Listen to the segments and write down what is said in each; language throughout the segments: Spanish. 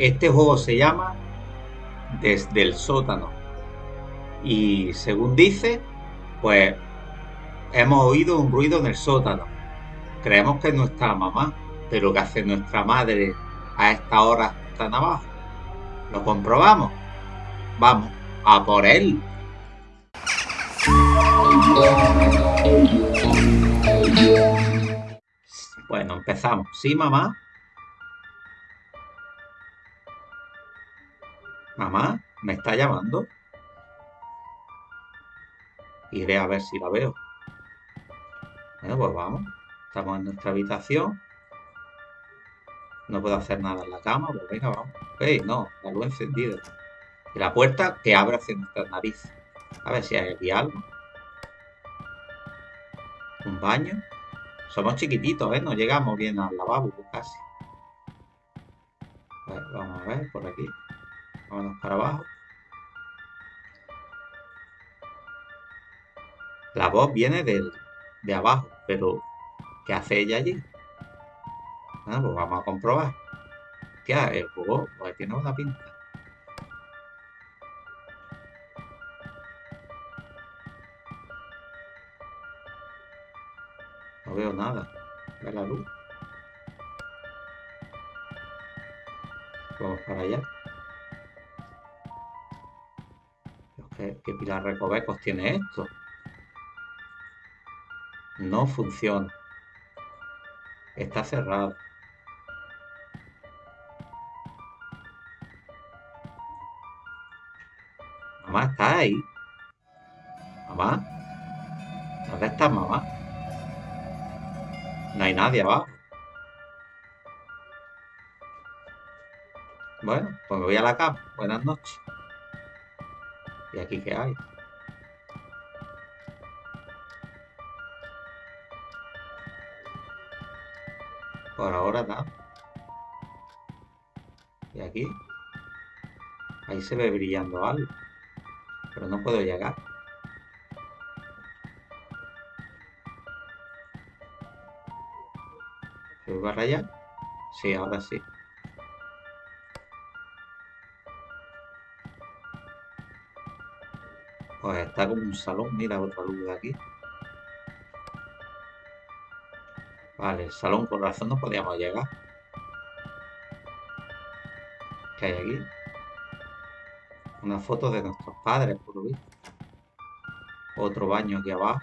Este juego se llama Desde el sótano. Y según dice, pues hemos oído un ruido en el sótano. Creemos que es nuestra mamá, pero ¿qué hace nuestra madre a esta hora tan abajo? ¿Lo comprobamos? Vamos, a por él. Bueno, empezamos. ¿Sí, mamá? Mamá, ¿me está llamando? Iré a ver si la veo. Bueno, pues vamos. Estamos en nuestra habitación. No puedo hacer nada en la cama, pues venga, vamos. ¡Ey, no! La luz encendida. Y la puerta que abre hacia nuestras narices. A ver si hay algo. Un baño. Somos chiquititos, ¿eh? No llegamos bien al lavabo casi. vamos a ver por aquí. Vámonos para abajo. La voz viene de abajo, pero ¿qué hace ella allí? Bueno, pues vamos a comprobar. ¿Qué hace? El juego pues tiene una pinta. No veo nada. Ve la luz. Vamos para allá. ¿Qué, pilar recovecos tiene esto? No funciona. Está cerrado. Mamá, ¿está ahí? Mamá. ¿Dónde estás, mamá? No hay nadie abajo. Bueno, pues me voy a la cama. Buenas noches. ¿Y aquí qué hay? Por ahora nada. Y aquí. Ahí se ve brillando algo. Pero no puedo llegar. ¿Se va a rayar? Sí, ahora sí. Pues está como un salón. Mira otra luz de aquí. Vale, el salón por razón no podíamos llegar. ¿Qué hay aquí? Una foto de nuestros padres, por lo visto. Otro baño aquí abajo.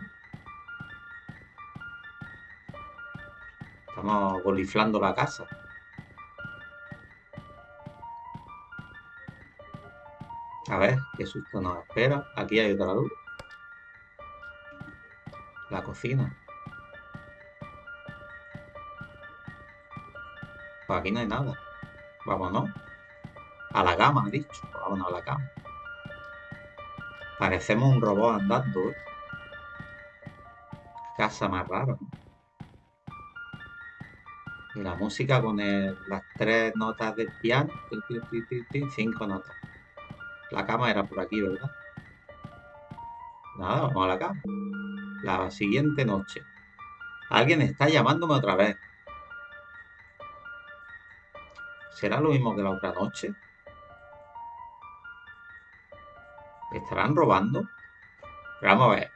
Estamos goliflando la casa. A ver, qué susto nos espera. Aquí hay otra luz. La cocina. Pues aquí no hay nada. Vámonos. A la cama, ha dicho. Vámonos a la cama. Parecemos un robot andando. ¿eh? Casa más rara. Y la música con las tres notas del piano. Cinco notas. La cama era por aquí, ¿verdad? Nada, vamos a la cama. La siguiente noche. Alguien está llamándome otra vez. ¿Será lo mismo que la otra noche? ¿Estarán robando? vamos a ver,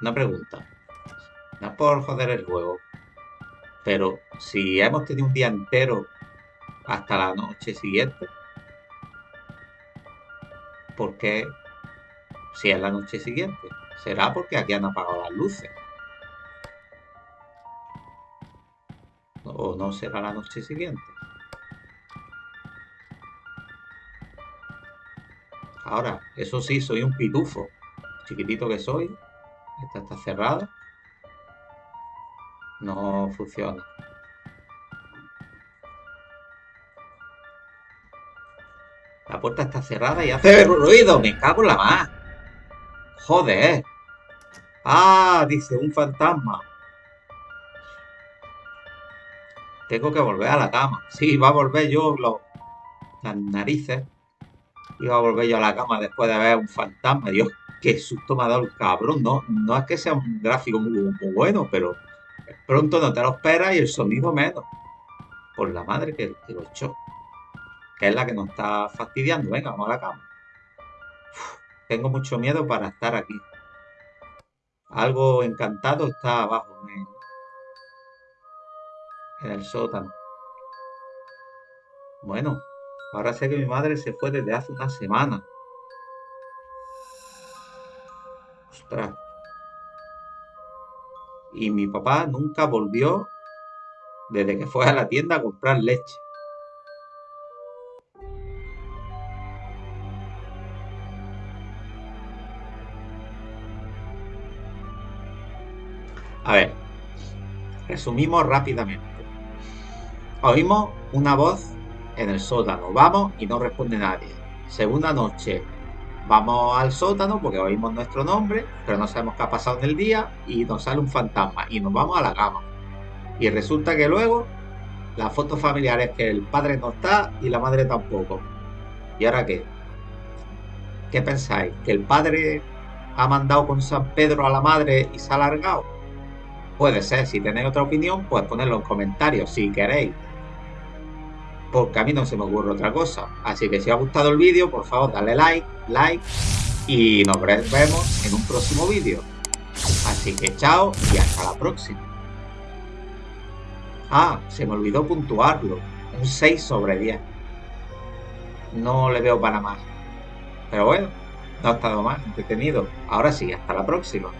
una pregunta. No por joder el juego, pero si hemos tenido un día entero hasta la noche siguiente, ¿por qué si es la noche siguiente? ¿Será porque aquí han apagado las luces? ¿O no será la noche siguiente? Ahora, eso sí, soy un pitufo. Chiquitito que soy. Esta está cerrada. No funciona. La puerta está cerrada y hace ruido. Me cago en la más. Joder. Ah, dice un fantasma. Tengo que volver a la cama. Sí, va a volver yo las narices. Iba a volver yo a la cama después de ver un fantasma. Dios, qué susto me ha dado el cabrón. No, no es que sea un gráfico muy, bueno, pero pronto no te lo esperas y el sonido menos. Por la madre que, lo echó. Que es la que nos está fastidiando. Venga, vamos a la cama. tengo mucho miedo para estar aquí. Algo encantado está abajo en, en el sótano. Bueno, ahora sé que mi madre se fue desde hace una semana. Ostras. Y mi papá nunca volvió desde que fue a la tienda a comprar leche. A ver, resumimos rápidamente. Oímos una voz en el sótano. Vamos y no responde nadie. Segunda noche. Vamos al sótano porque oímos nuestro nombre, pero no sabemos qué ha pasado en el día y nos sale un fantasma y nos vamos a la cama. Y resulta que luego la foto familiar es que el padre no está y la madre tampoco. ¿Y ahora qué? ¿Qué pensáis? ¿Que el padre ha mandado con San Pedro a la madre y se ha alargado? Puede ser, si tenéis otra opinión, pues ponedlo en comentarios si queréis. Porque a mí no se me ocurre otra cosa. Así que si os ha gustado el vídeo, por favor, dale like, like y nos vemos en un próximo vídeo. Así que chao y hasta la próxima. Ah, se me olvidó puntuarlo. Un 6 sobre 10. No le veo para más. Pero bueno, no ha estado más entretenido. Ahora sí, hasta la próxima.